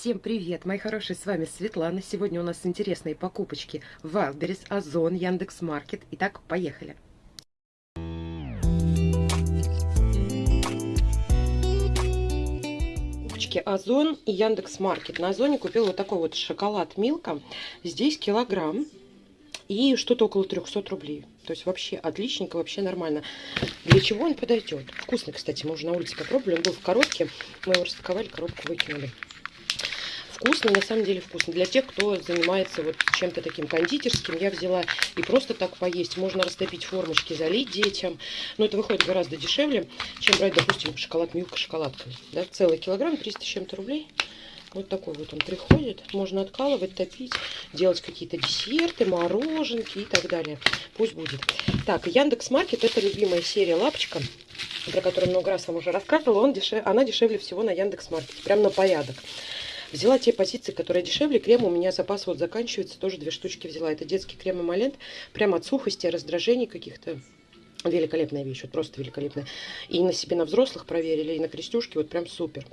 Всем привет, мои хорошие, с вами Светлана. Сегодня у нас интересные покупочки в Wildberries, Озон, Яндекс.Маркет. Итак, поехали. Покупочки Озон и Яндекс.Маркет. На Озоне купил вот такой вот шоколад Милка. Здесь килограмм и что-то около 300 рублей. То есть вообще отличненько, вообще нормально. Для чего он подойдет? Вкусный, кстати, мы уже на улице попробовали. Он был в коробке, мы его распаковали, коробку выкинули вкусно, на самом деле вкусно. Для тех, кто занимается вот чем-то таким кондитерским, я взяла и просто так поесть. Можно растопить формочки, залить детям. Но это выходит гораздо дешевле, чем брать, допустим, шоколад Милка шоколадкой. Да? Целый килограмм, 300 с чем-то рублей. Вот такой вот он приходит. Можно откалывать, топить, делать какие-то десерты, мороженки и так далее. Пусть будет. Так, Яндекс Маркет это любимая серия лапочка, про которую много раз вам уже рассказывала. Он дешев... Она дешевле всего на Яндекс Маркете. Прям на порядок. Взяла те позиции, которые дешевле. Крем у меня запас вот заканчивается. Тоже две штучки взяла. Это детский крем эмолент. Прям от сухости, раздражений каких-то. Великолепная вещь, вот просто великолепная. И на себе на взрослых проверили, и на крестюшке, вот прям супер.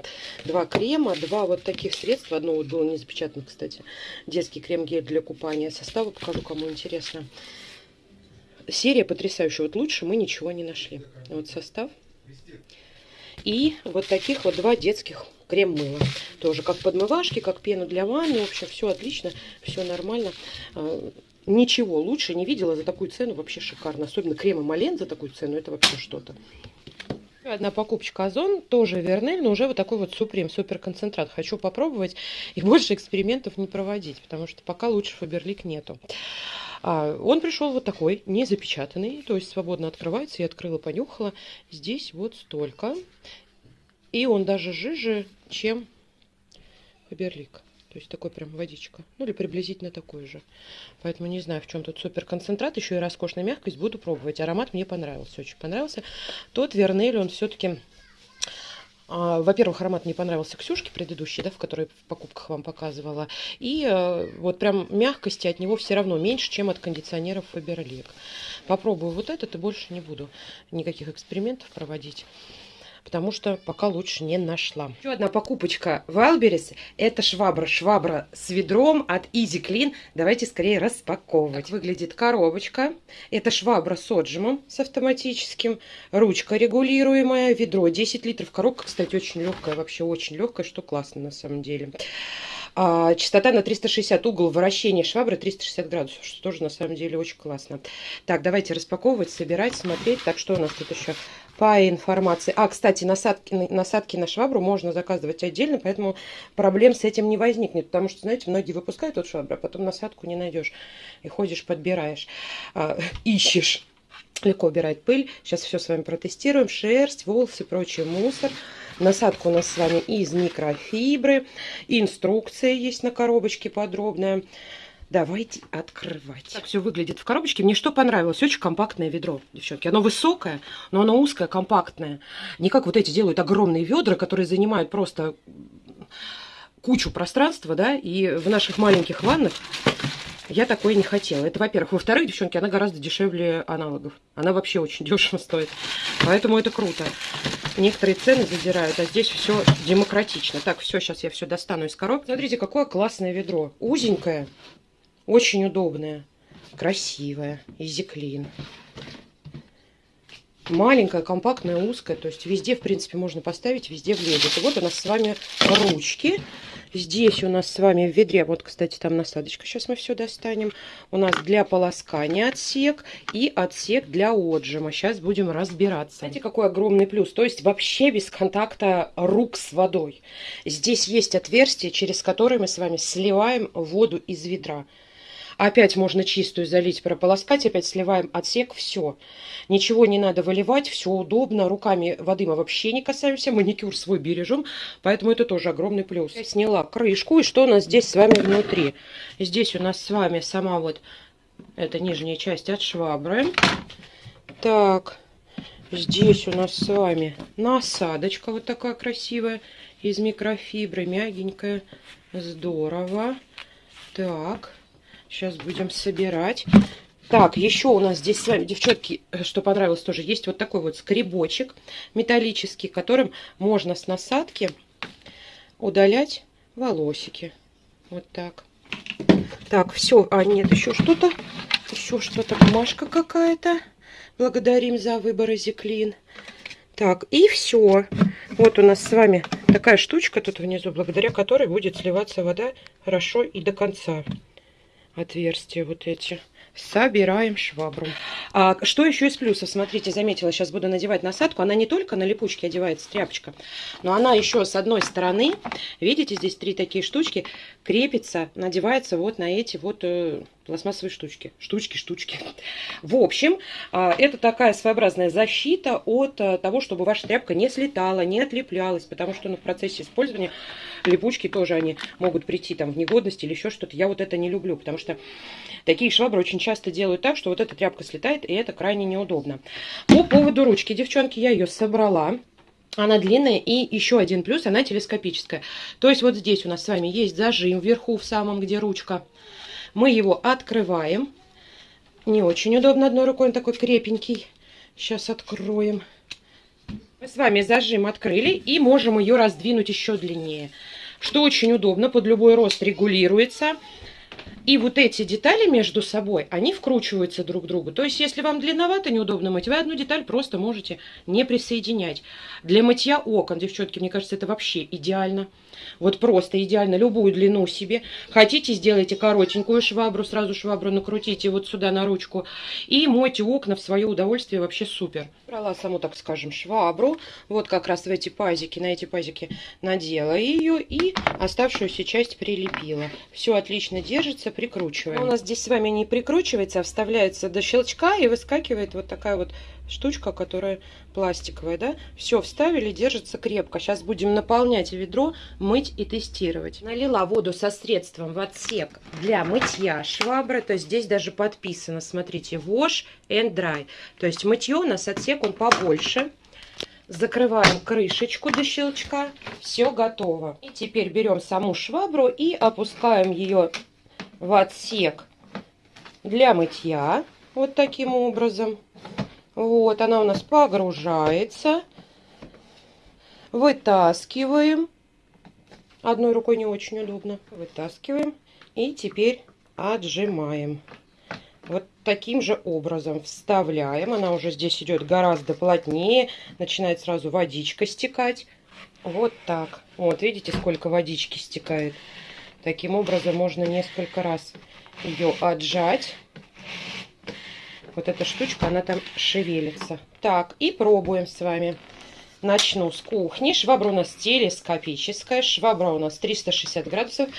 Два крема, два вот таких средства. Одно вот было не запечатано, кстати. Детский крем-гель для купания. Составы покажу, кому интересно. Серия потрясающая. Вот лучше мы ничего не нашли. Вот состав. И вот таких вот два детских крем-мыло. Тоже как подмывашки, как пену для ванны. В общем, все отлично, все нормально. А, ничего лучше не видела за такую цену. Вообще шикарно. Особенно крем Мален за такую цену. Это вообще что-то. Одна покупочка Озон, тоже Вернель, но уже вот такой вот Супрем, супер концентрат. Хочу попробовать и больше экспериментов не проводить, потому что пока лучше Фаберлик нету. А, он пришел вот такой, не запечатанный, то есть свободно открывается. Я открыла, понюхала. Здесь вот столько. И он даже жиже, чем Фаберлик. То есть такой прям водичка. Ну или приблизительно такой же. Поэтому не знаю, в чем тут супер концентрат. Еще и роскошная мягкость. Буду пробовать. Аромат мне понравился. Очень понравился. Тот Вернель, он все-таки... А, Во-первых, аромат мне понравился Ксюшке предыдущий, да, в которой в покупках вам показывала. И а, вот прям мягкости от него все равно меньше, чем от кондиционеров Фаберлик. Попробую вот этот и больше не буду никаких экспериментов проводить потому что пока лучше не нашла. Еще одна покупочка в Wildberries. Это швабра. Швабра с ведром от Easy Clean. Давайте скорее распаковывать. выглядит коробочка. Это швабра с отжимом, с автоматическим. Ручка регулируемая. Ведро 10 литров. Коробка, кстати, очень легкая. Вообще очень легкая, что классно на самом деле. А, частота на 360, угол вращения швабры 360 градусов, что тоже на самом деле очень классно. Так, давайте распаковывать, собирать, смотреть. Так, что у нас тут еще по информации. А, кстати, насадки, насадки на швабру можно заказывать отдельно, поэтому проблем с этим не возникнет. Потому что, знаете, многие выпускают от швабры, а потом насадку не найдешь. И ходишь, подбираешь, а, ищешь. Легко убирает пыль. Сейчас все с вами протестируем. Шерсть, волосы, прочий мусор. Насадка у нас с вами из микрофибры. Инструкция есть на коробочке подробная. Давайте открывать. Так все выглядит в коробочке. Мне что понравилось? Очень компактное ведро, девчонки. Оно высокое, но оно узкое, компактное. Не как вот эти делают огромные ведра, которые занимают просто кучу пространства, да, и в наших маленьких ваннах я такое не хотела. Это, во-первых. Во-вторых, девчонки, она гораздо дешевле аналогов. Она вообще очень дешево стоит. Поэтому это круто. Некоторые цены задирают, а здесь все демократично. Так, все, сейчас я все достану из коробки. Смотрите, какое классное ведро. Узенькое, очень удобная, красивая, изиклин. Маленькая, компактная, узкая. То есть везде, в принципе, можно поставить, везде влезет. И вот у нас с вами ручки. Здесь у нас с вами в ведре, вот, кстати, там насадочка, сейчас мы все достанем. У нас для полоскания отсек и отсек для отжима. Сейчас будем разбираться. Знаете, какой огромный плюс? То есть вообще без контакта рук с водой. Здесь есть отверстие, через которое мы с вами сливаем воду из ведра. Опять можно чистую залить, прополоскать, опять сливаем отсек, все. Ничего не надо выливать, все удобно. Руками воды мы вообще не касаемся, маникюр свой бережем, поэтому это тоже огромный плюс. Я сняла крышку, и что у нас здесь с вами внутри? Здесь у нас с вами сама вот эта нижняя часть от швабры. Так, здесь у нас с вами насадочка вот такая красивая, из микрофибры, мягенькая, здорово. Так, Сейчас будем собирать. Так, еще у нас здесь с вами, девчонки, э, что понравилось тоже, есть вот такой вот скребочек металлический, которым можно с насадки удалять волосики. Вот так. Так, все. А, нет, еще что-то. Еще что-то. Бумажка какая-то. Благодарим за выбор Зиклин. Так, и все. Вот у нас с вами такая штучка тут внизу, благодаря которой будет сливаться вода хорошо и до конца. Отверстия вот эти. Собираем швабру. А что еще из плюсов? Смотрите, заметила, сейчас буду надевать насадку. Она не только на липучке одевается, тряпочка, но она еще с одной стороны, видите, здесь три такие штучки, крепится, надевается вот на эти вот э, пластмассовые штучки. Штучки, штучки. В общем, э, это такая своеобразная защита от э, того, чтобы ваша тряпка не слетала, не отлеплялась, потому что ну, в процессе использования липучки тоже они могут прийти там в негодность или еще что-то. Я вот это не люблю, потому что такие швабры очень часто делают так, что вот эта тряпка слетает, и это крайне неудобно. По поводу ручки, девчонки, я ее собрала. Она длинная и еще один плюс, она телескопическая. То есть вот здесь у нас с вами есть зажим вверху в самом, где ручка. Мы его открываем. Не очень удобно одной рукой, он такой крепенький. Сейчас откроем. Мы с вами зажим открыли и можем ее раздвинуть еще длиннее. Что очень удобно, под любой рост регулируется. И вот эти детали между собой, они вкручиваются друг к другу. То есть, если вам длинновато, неудобно мыть, вы одну деталь просто можете не присоединять. Для мытья окон, девчонки, мне кажется, это вообще идеально. Вот просто идеально любую длину себе. Хотите, сделайте коротенькую швабру, сразу швабру накрутите вот сюда на ручку. И мойте окна в свое удовольствие, вообще супер. Брала саму, так скажем, швабру. Вот как раз в эти пазики, на эти пазики надела ее и оставшуюся часть прилепила. Все отлично держится, прикручиваем. У нас здесь с вами не прикручивается, а вставляется до щелчка и выскакивает вот такая вот штучка, которая пластиковая, да. Все, вставили, держится крепко. Сейчас будем наполнять ведро, мыть и тестировать. Налила воду со средством в отсек для мытья швабры. То есть здесь даже подписано, смотрите, wash and dry. То есть мытье у нас отсек, он побольше. Закрываем крышечку до щелчка. Все готово. И теперь берем саму швабру и опускаем ее в отсек для мытья. Вот таким образом. Вот, она у нас погружается. Вытаскиваем. Одной рукой не очень удобно. Вытаскиваем. И теперь отжимаем. Вот таким же образом вставляем. Она уже здесь идет гораздо плотнее. Начинает сразу водичка стекать. Вот так. Вот, видите, сколько водички стекает. Таким образом можно несколько раз ее отжать вот эта штучка, она там шевелится. Так, и пробуем с вами. Начну с кухни. Швабра у нас телескопическая. Швабра у нас 360 градусов.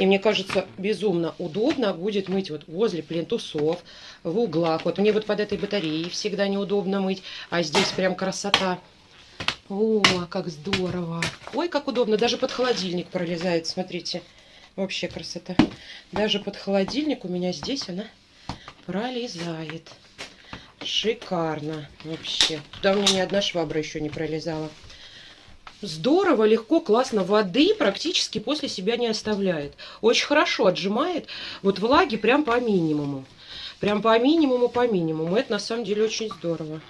И мне кажется, безумно удобно будет мыть вот возле плинтусов, в углах. Вот мне вот под этой батареей всегда неудобно мыть. А здесь прям красота. О, как здорово. Ой, как удобно. Даже под холодильник пролезает, смотрите. Вообще красота. Даже под холодильник у меня здесь она пролезает. Шикарно вообще. Туда у меня ни одна швабра еще не пролезала. Здорово, легко, классно. Воды практически после себя не оставляет. Очень хорошо отжимает. Вот влаги прям по минимуму. Прям по минимуму, по минимуму. Это на самом деле очень здорово.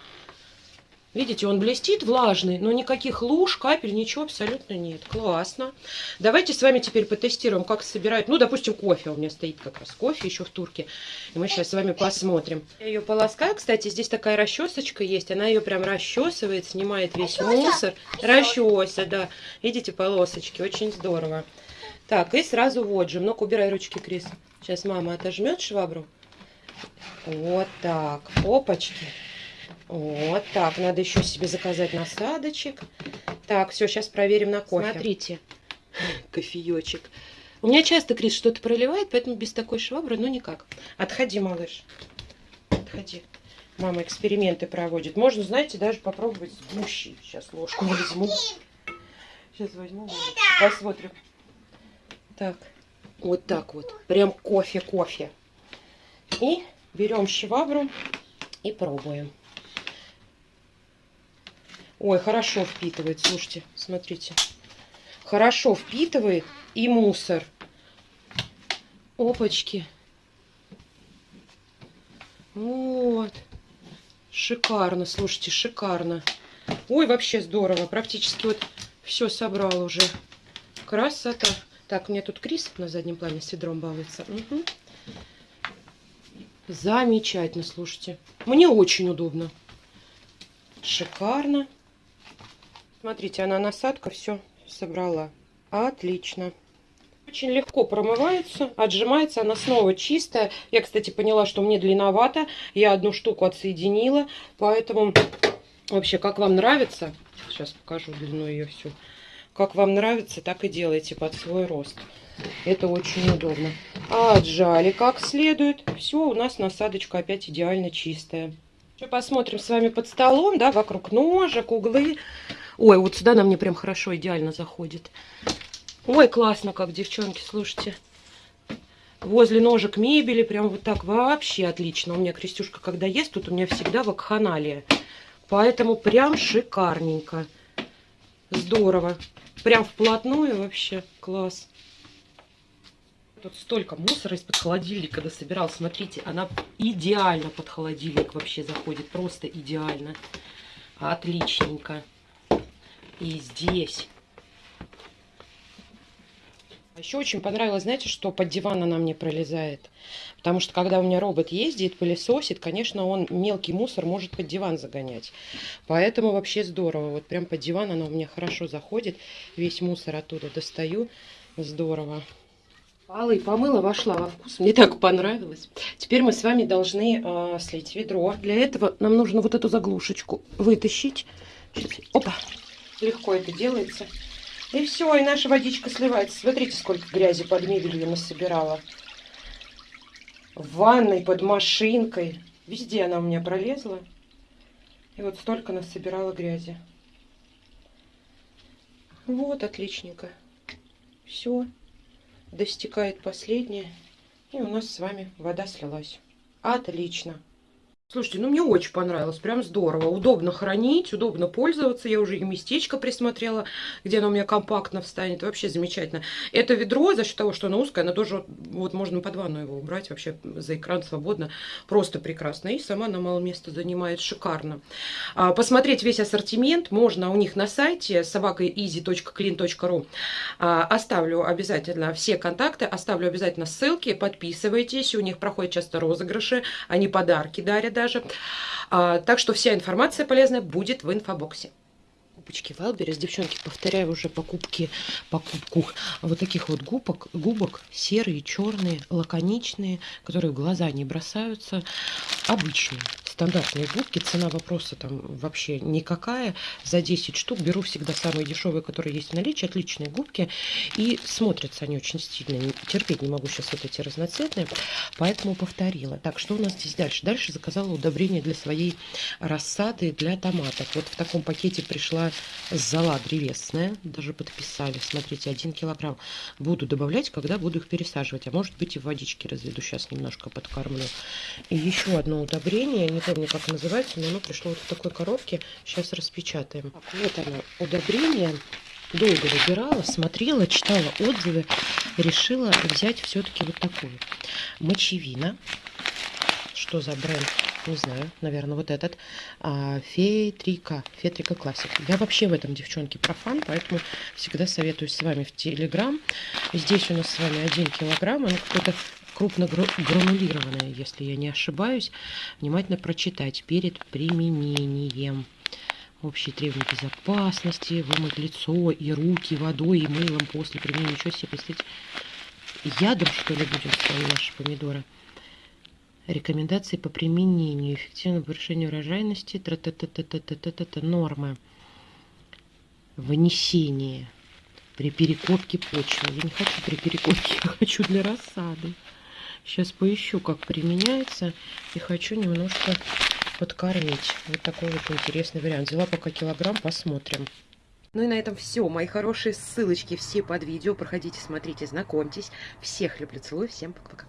Видите, он блестит влажный, но никаких луж, капель, ничего абсолютно нет. Классно. Давайте с вами теперь потестируем, как собирают. Ну, допустим, кофе. У меня стоит как раз кофе еще в турке. И мы сейчас с вами посмотрим. Я ее полоскаю. Кстати, здесь такая расчесочка есть. Она ее прям расчесывает, снимает весь мусор. Расчеса, да. Видите, полосочки. Очень здорово. Так, и сразу вот же. Ну-ка, убирай ручки, Крис. Сейчас мама отожмет швабру. Вот так. Опачки. Вот так, надо еще себе заказать насадочек. Так, все, сейчас проверим на кофе. Смотрите, кофеечек. У меня часто Крис что-то проливает, поэтому без такой швабры, ну никак. Отходи, малыш. Отходи. Мама эксперименты проводит. Можно, знаете, даже попробовать с гущей. Сейчас ложку возьму. Сейчас возьму. Посмотрим. Так, вот так вот. Прям кофе-кофе. И берем швабру и пробуем. Ой, хорошо впитывает, слушайте, смотрите. Хорошо впитывает и мусор. Опачки. Вот. Шикарно, слушайте, шикарно. Ой, вообще здорово. Практически вот все собрал уже. Красота. Так, у меня тут Крис на заднем плане с ведром балуется. Угу. Замечательно, слушайте. Мне очень удобно. Шикарно. Смотрите, она насадка все собрала. Отлично. Очень легко промывается, отжимается, она снова чистая. Я, кстати, поняла, что мне длинновато. Я одну штуку отсоединила, поэтому вообще, как вам нравится, сейчас покажу длину ее всю. Как вам нравится, так и делайте под свой рост. Это очень удобно. Отжали как следует. Все, у нас насадочка опять идеально чистая. Еще посмотрим с вами под столом, да, вокруг ножек, углы. Ой, вот сюда нам мне прям хорошо, идеально заходит. Ой, классно как, девчонки, слушайте. Возле ножек мебели, прям вот так вообще отлично. У меня Крестюшка, когда ест, тут у меня всегда вакханалия. Поэтому прям шикарненько. Здорово. Прям вплотную вообще. Класс. Тут столько мусора из-под холодильника дособирал. Смотрите, она идеально под холодильник вообще заходит. Просто идеально. Отличненько. И здесь а Еще очень понравилось, знаете, что под диван она мне пролезает. Потому что когда у меня робот ездит, пылесосит, конечно, он мелкий мусор может под диван загонять. Поэтому вообще здорово. Вот прям под диван она у меня хорошо заходит. Весь мусор оттуда достаю. Здорово. Полы помыла, вошла во вкус. Мне так понравилось. Теперь мы с вами должны э, слить ведро. Для этого нам нужно вот эту заглушечку вытащить. Сейчас. Опа! Легко это делается. И все, и наша водичка сливается. Смотрите, сколько грязи под мебелью насобирала. В ванной, под машинкой. Везде она у меня пролезла. И вот столько насобирала грязи. Вот, отличненько. Все. Достекает последнее. И у нас с вами вода слилась. Отлично. Слушайте, ну мне очень понравилось, прям здорово. Удобно хранить, удобно пользоваться. Я уже и местечко присмотрела, где оно у меня компактно встанет. Вообще замечательно. Это ведро, за счет того, что оно узкое, оно тоже, вот можно под ванну его убрать, вообще за экран свободно. Просто прекрасно. И сама она мало места занимает шикарно. А, посмотреть весь ассортимент можно у них на сайте собака easy.clean.ru. А, оставлю обязательно все контакты, оставлю обязательно ссылки, подписывайтесь. У них проходят часто розыгрыши, они подарки дарят даже. А, так что вся информация полезная будет в инфобоксе. Губочки Wildberries, девчонки, повторяю уже покупки, покупку вот таких вот губок, губок серые, черные, лаконичные, которые в глаза не бросаются, обычные стандартные губки. Цена вопроса там вообще никакая. За 10 штук беру всегда самые дешевые, которые есть в наличии. Отличные губки. И смотрятся они очень стильно. Терпеть не могу сейчас вот эти разноцветные. Поэтому повторила. Так, что у нас здесь дальше? Дальше заказала удобрение для своей рассады для томатов. Вот в таком пакете пришла зола древесная. Даже подписали. Смотрите, 1 килограмм. Буду добавлять, когда буду их пересаживать. А может быть и в водичке разведу. Сейчас немножко подкормлю. И еще одно удобрение. Не помню, как называется, но оно пришло вот в такой коробке. Сейчас распечатаем. Вот оно, удобрение. Долго выбирала, смотрела, читала отзывы. Решила взять все-таки вот такую. Мочевина. Что за бренд? Не знаю, наверное, вот этот. А, Фетрика. Фетрика Классик. Я вообще в этом, девчонки, профан, поэтому всегда советуюсь с вами в Телеграм. Здесь у нас с вами 1 килограмм. Оно какое-то крупно если я не ошибаюсь, внимательно прочитать перед применением. Общие требования безопасности, вымыть лицо и руки водой и мылом после применения. Ничего себе, представьте, ядом, что ли, будем с наши помидоры. Рекомендации по применению, эффективного повышения урожайности, тра -та -та -та -та -та -та -та -та, нормы. Внесение при перекопке почвы. Я не хочу при перекопке, я хочу для рассады. Сейчас поищу, как применяется. И хочу немножко подкормить. Вот такой вот интересный вариант. Взяла пока килограмм, посмотрим. Ну и на этом все, мои хорошие ссылочки все под видео. Проходите, смотрите, знакомьтесь. Всех люблю, целую, всем пока-пока.